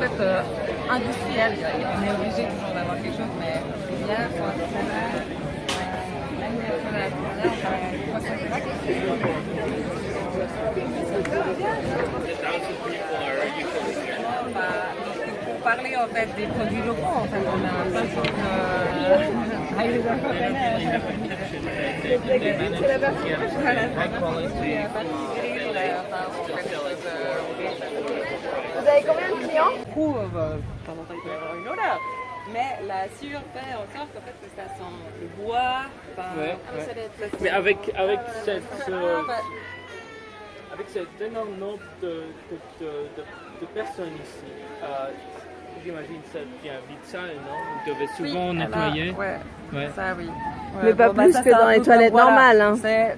En fait, euh, industriel, on est obligé toujours d'avoir quelque chose, mais hier, euh, la solaire, on 300 pour parler en fait des produits locaux, en fait, on a plein de choses euh, à les C'est la partie Voilà, la pâtisserie, la- enfin, on fait des choses, euh, Vous avez combien de clients coup, euh, temps, il peut y avoir une odeur. Mais la sueur fait en sorte qu'en fait, que ça sent le bois. Ouais, ouais. être- Mais avec, avec, cette, Ah, euh, avec cet énorme nombre de, de, de, de, de personnes ici, euh, j'imagine que ça devient vite sale, non? Vous devez oui, souvent alors, nettoyer. ouais, Ouais. ça oui. Mais pas bon, bah, plus ça, que dans les toilettes voilà. normales, hein.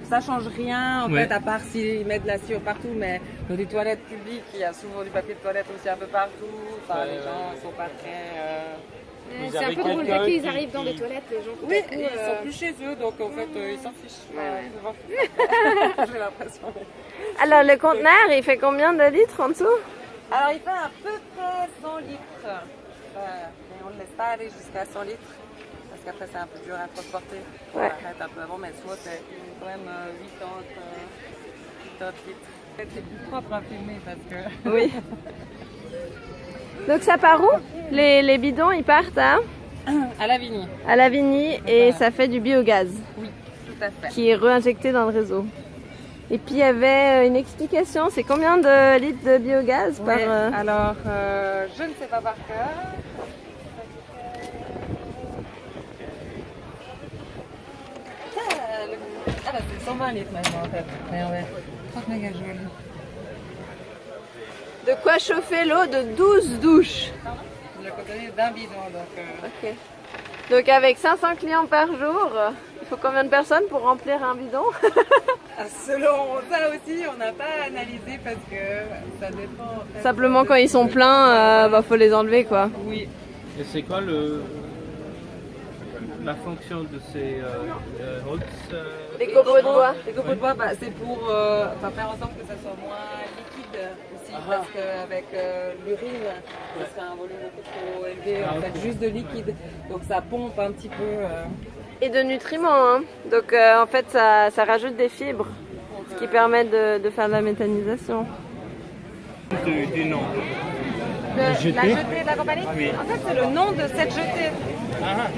Ça change rien en Ouais. fait, à part s'ils mettent de la sueur partout, mais dans les toilettes publiques, il y a souvent du papier de toilette aussi un peu partout. Enfin, Ouais, les gens ouais. sont pas très. euh, C'est un peu drôle, dès qu'ils qui- arrivent dans les toilettes, les gens. Oui, ils euh, sont plus chez eux, donc en fait, euh, ils s'en fichent. Ouais. Ils s'en fichent. J'ai l'impression. Alors le conteneur, il fait combien de litres en dessous? Alors, il fait à peu près 100 litres. Euh, mais on ne laisse pas aller jusqu'à 100 litres. Parce qu'après, c'est un peu dur à transporter. On Ouais. arrête un peu avant, mais soit c'est quand même euh, 80, euh, 80 litres. C'est plus propre à filmer parce que. Oui. Donc ça part où? Les, les bidons, ils partent à, À Lavigny. à Lavigny et ça fait du biogaz Oui, tout à fait. qui est réinjecté dans le réseau. Et puis il y avait euh, une explication, c'est combien de litres de biogaz par... Euh, Alors, euh, je ne sais pas par cœur. Ah, ah bah, c'est 120 litres maintenant en fait. Mais ouais, 30 mégajoules. De quoi chauffer l'eau de 12 douches. Le contenu d'un bidon, donc. euh, Ok. Donc avec 500 clients par jour, il faut combien de personnes pour remplir un bidon ah, Selon ça aussi, on n'a pas analysé parce que ça dépend. en fait, Simplement quand ils sont pleins, euh, bah, faut les enlever quoi. Oui. Et c'est quoi le, la fonction de ces euh, euh, euh, Les copeaux de bois. Les copeaux de bois, bah, c'est pour euh, faire en sorte que ça soit moins liquide aussi, Ah. parce qu'avec euh, l'urine, ça serait un volume beaucoup trop élevé, Ah, en fait, juste de liquide. Donc ça pompe un petit peu. euh, Et de nutriments. Hein. Donc euh, en fait ça, ça rajoute des fibres, ce qui permet de, de faire de la méthanisation. du, du nom de- jetée la jetée de la compagnie? Oui. En fait, c'est le nom de cette jetée. Ah,